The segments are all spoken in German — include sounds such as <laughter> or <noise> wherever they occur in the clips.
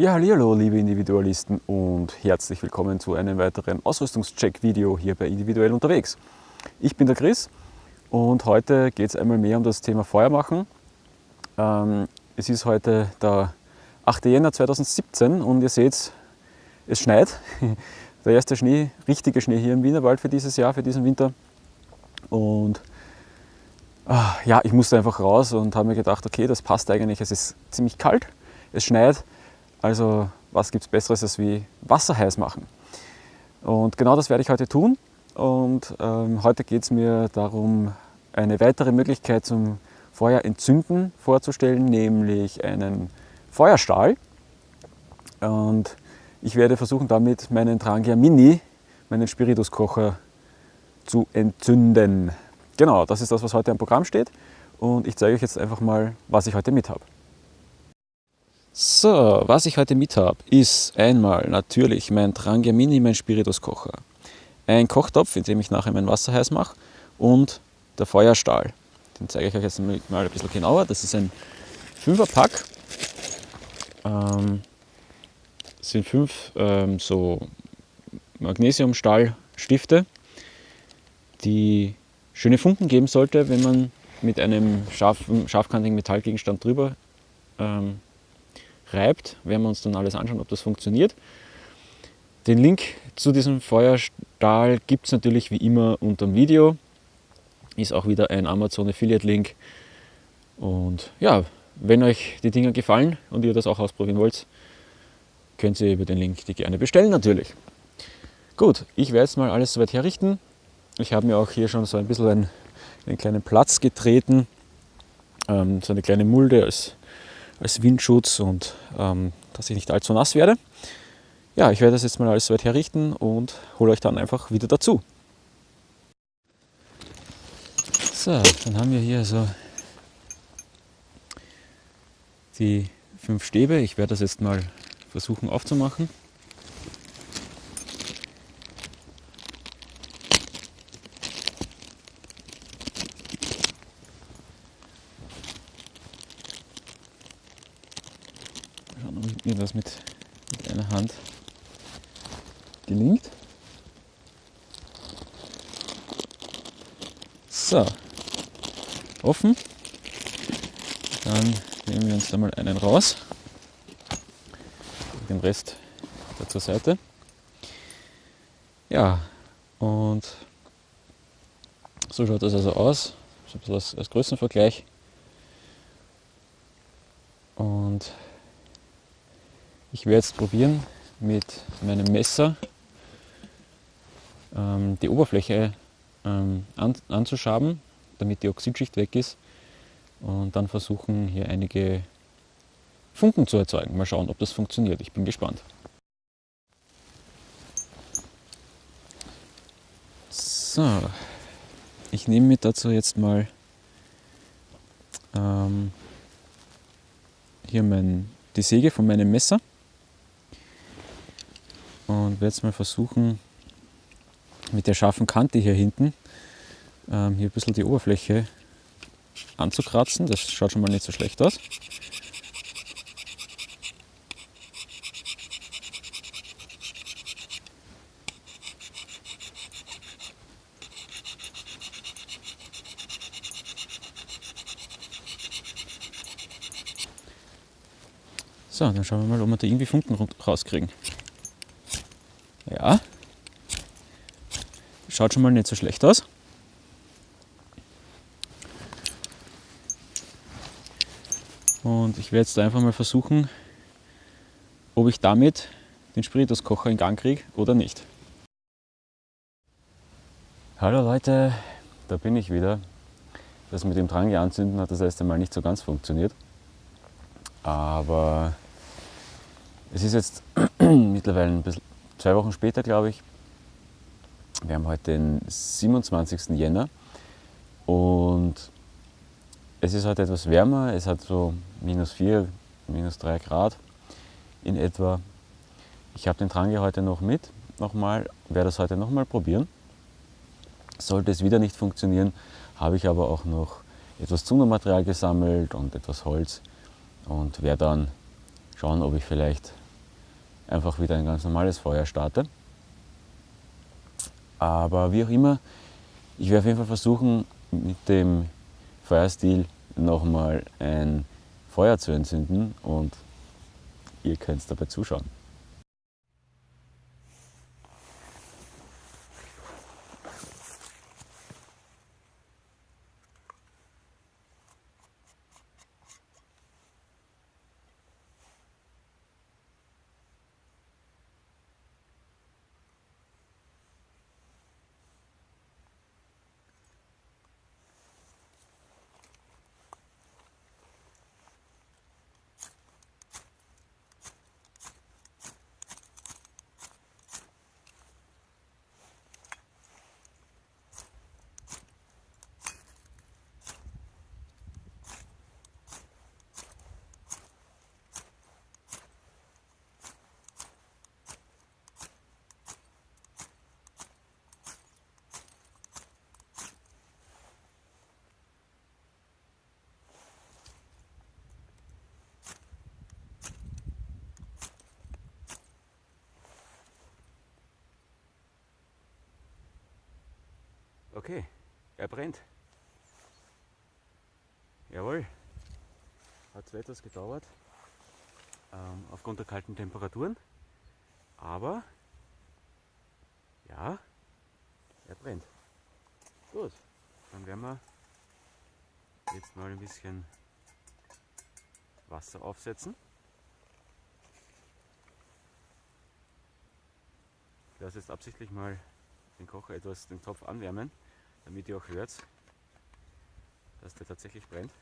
Ja, hallo liebe Individualisten und herzlich willkommen zu einem weiteren Ausrüstungscheck-Video hier bei Individuell unterwegs. Ich bin der Chris und heute geht es einmal mehr um das Thema Feuermachen. Ähm, es ist heute der 8. Jänner 2017 und ihr seht, es schneit. <laughs> Der erste Schnee, richtige Schnee hier im Wienerwald für dieses Jahr, für diesen Winter. Und ah, ja, ich musste einfach raus und habe mir gedacht, okay, das passt eigentlich. Es ist ziemlich kalt, es schneit, also was gibt es Besseres als wie Wasser heiß machen? Und genau das werde ich heute tun. Und ähm, heute geht es mir darum, eine weitere Möglichkeit zum Feuer entzünden vorzustellen, nämlich einen Feuerstahl. Und ich werde versuchen, damit meinen Trangia Mini, meinen Spirituskocher, zu entzünden. Genau, das ist das, was heute am Programm steht. Und ich zeige euch jetzt einfach mal, was ich heute mit habe. So, was ich heute mit habe, ist einmal natürlich mein Trangia Mini, mein Spirituskocher. Ein Kochtopf, in dem ich nachher mein Wasser heiß mache und der Feuerstahl. Den zeige ich euch jetzt mal ein bisschen genauer. Das ist ein 5er Pack. Ähm, sind fünf ähm, so Magnesiumstahlstifte, die schöne Funken geben sollte, wenn man mit einem scharf, scharfkantigen Metallgegenstand drüber ähm, reibt. Werden wir uns dann alles anschauen, ob das funktioniert. Den Link zu diesem Feuerstahl gibt es natürlich wie immer unter dem Video. Ist auch wieder ein Amazon Affiliate Link. Und ja, wenn euch die Dinger gefallen und ihr das auch ausprobieren wollt, könnt ihr über den Link die gerne bestellen natürlich. Gut, ich werde jetzt mal alles soweit herrichten. Ich habe mir auch hier schon so ein bisschen einen, einen kleinen Platz getreten, ähm, so eine kleine Mulde als als Windschutz und ähm, dass ich nicht allzu nass werde. Ja, ich werde das jetzt mal alles soweit herrichten und hole euch dann einfach wieder dazu. So, dann haben wir hier so die fünf Stäbe. Ich werde das jetzt mal versuchen aufzumachen. Mir das mit, mit einer Hand gelingt. So, offen. Dann nehmen wir uns da mal einen raus. Den Rest da zur Seite. Ja, und so schaut das also aus. So ein bisschen als, als Größenvergleich. Und ich werde jetzt probieren, mit meinem Messer ähm, die Oberfläche ähm, an, anzuschaben, damit die Oxidschicht weg ist und dann versuchen hier einige Funken zu erzeugen. Mal schauen, ob das funktioniert. Ich bin gespannt. So, ich nehme mir dazu jetzt mal ähm, hier mein, die Säge von meinem Messer und werde jetzt mal versuchen, mit der scharfen Kante hier hinten ähm, hier ein bisschen die Oberfläche anzukratzen. Das schaut schon mal nicht so schlecht aus. So, dann schauen wir mal, ob wir da irgendwie Funken rauskriegen. Ja. Schaut schon mal nicht so schlecht aus. Und ich werde jetzt einfach mal versuchen, ob ich damit den Spirituskocher in Gang kriege oder nicht. Hallo Leute, da bin ich wieder. Das mit dem Drang anzünden hat das erste Mal nicht so ganz funktioniert. Aber es ist jetzt <clears throat> mittlerweile ein bisschen zwei Wochen später, glaube ich. Wir haben heute den 27. Jänner und es ist heute etwas wärmer. Es hat so minus 4, minus 3 Grad in etwa. Ich habe den Trangi heute noch mit, nochmal, werde das heute nochmal probieren. Sollte es wieder nicht funktionieren, habe ich aber auch noch etwas Zundermaterial gesammelt und etwas Holz und werde dann schauen, ob ich vielleicht einfach wieder ein ganz normales Feuer starte. Aber wie auch immer, ich werde auf jeden Fall versuchen, mit dem Feuerstil nochmal ein Feuer zu entzünden und ihr könnt dabei zuschauen. Okay, er brennt. Jawohl. Hat zwar etwas gedauert, ähm, aufgrund der kalten Temperaturen, aber ja, er brennt. Gut, dann werden wir jetzt mal ein bisschen Wasser aufsetzen. Ich lasse jetzt absichtlich mal den Kocher etwas den Topf anwärmen, damit ihr auch hört, dass der tatsächlich brennt.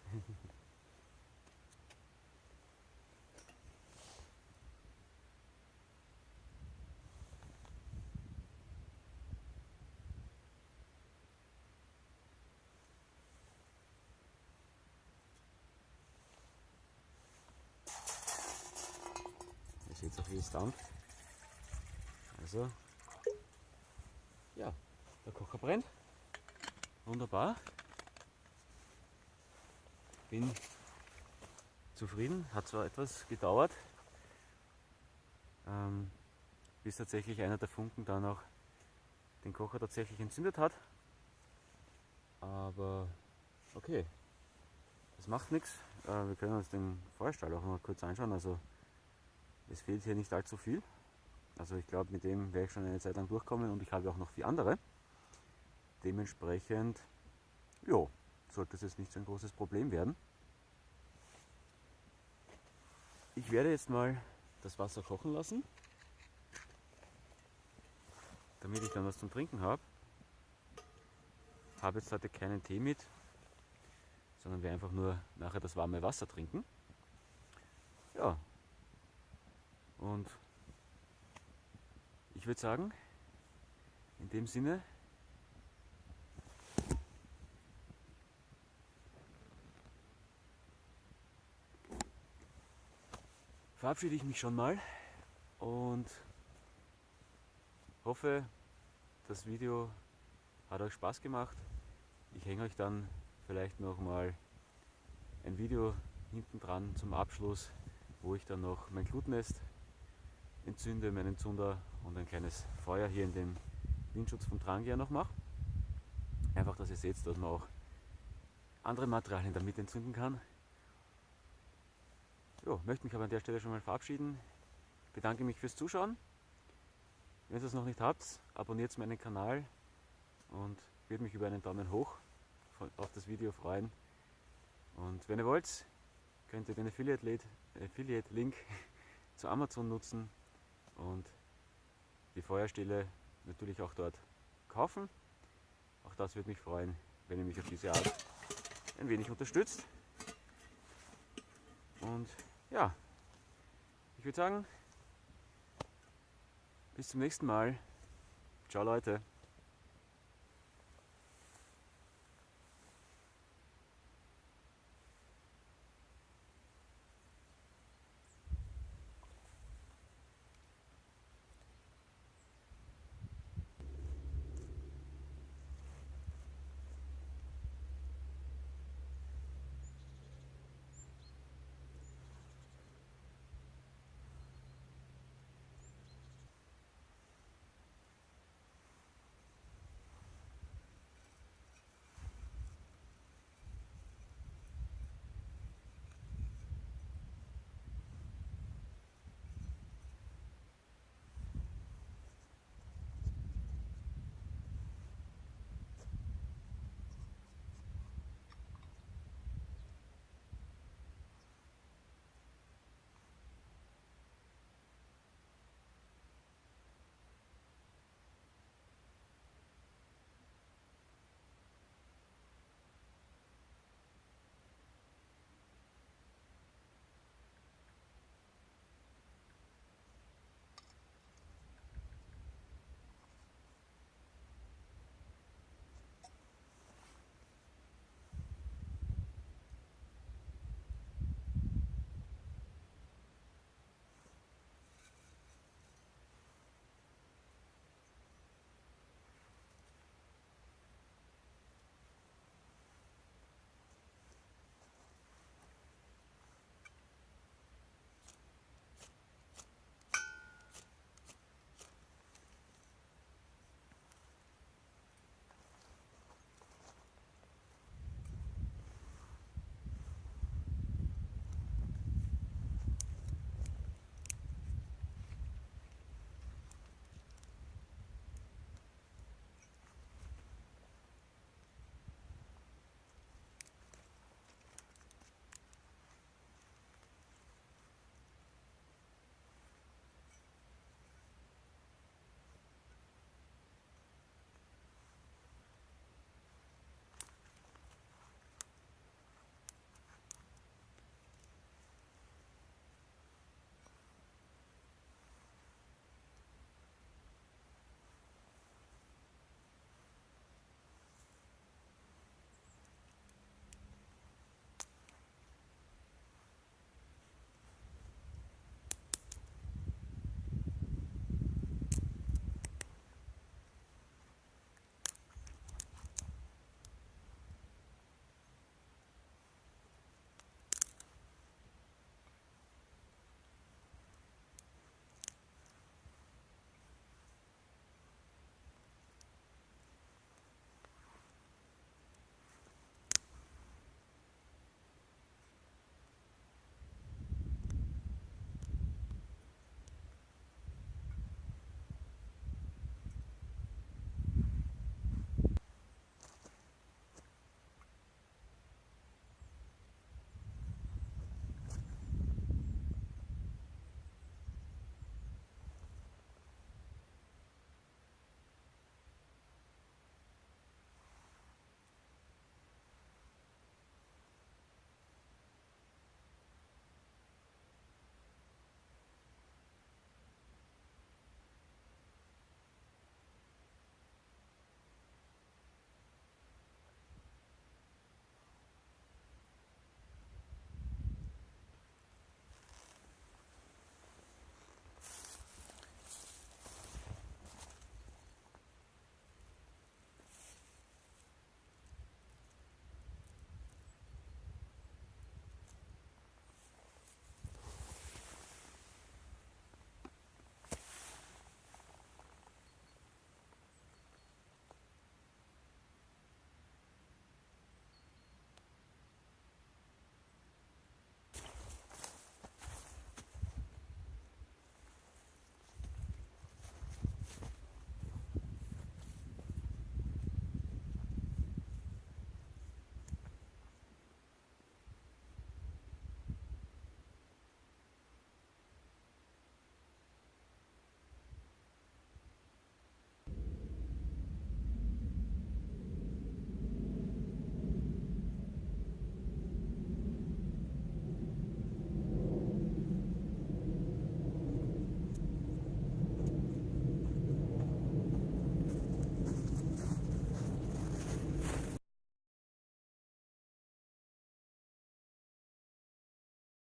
Ihr seht auch, wie es dampft. Also ja, der Kocher brennt. Wunderbar. Bin zufrieden. Hat zwar etwas gedauert, ähm, bis tatsächlich einer der Funken dann auch den Kocher tatsächlich entzündet hat. Aber okay, das macht nichts. Äh, wir können uns den Feuerstahl auch mal kurz anschauen. Also es fehlt hier nicht allzu viel. Also ich glaube, mit dem werde ich schon eine Zeit lang durchkommen und ich habe auch noch vier andere. Dementsprechend, ja, sollte es jetzt nicht so ein großes Problem werden. Ich werde jetzt mal das Wasser kochen lassen, damit ich dann was zum Trinken habe. Habe jetzt heute keinen Tee mit, sondern werde einfach nur nachher das warme Wasser trinken. Ja, und ich würde sagen, in dem Sinne, verabschiede ich mich schon mal und hoffe, das Video hat euch Spaß gemacht. Ich hänge euch dann vielleicht noch mal ein Video hinten dran zum Abschluss, wo ich dann noch mein Glutnest entzünde, meinen Zunder und ein kleines Feuer hier in dem Windschutz vom Trangia noch mache. Einfach, dass ihr seht, dass man auch andere Materialien damit entzünden kann. Jo, möchte mich aber an der Stelle schon mal verabschieden. Bedanke mich fürs Zuschauen. Wenn ihr es noch nicht habt, abonniert meinen Kanal und würde mich über einen Daumen hoch auf das Video freuen. Und wenn ihr wollt, könnt ihr den Affiliate-Link Affiliate <laughs> zu Amazon nutzen und die Feuerstelle natürlich auch dort kaufen. Auch das würde mich freuen, wenn ihr mich auf diese Art ein wenig unterstützt. Und ja, ich würde sagen, bis zum nächsten Mal. Ciao Leute.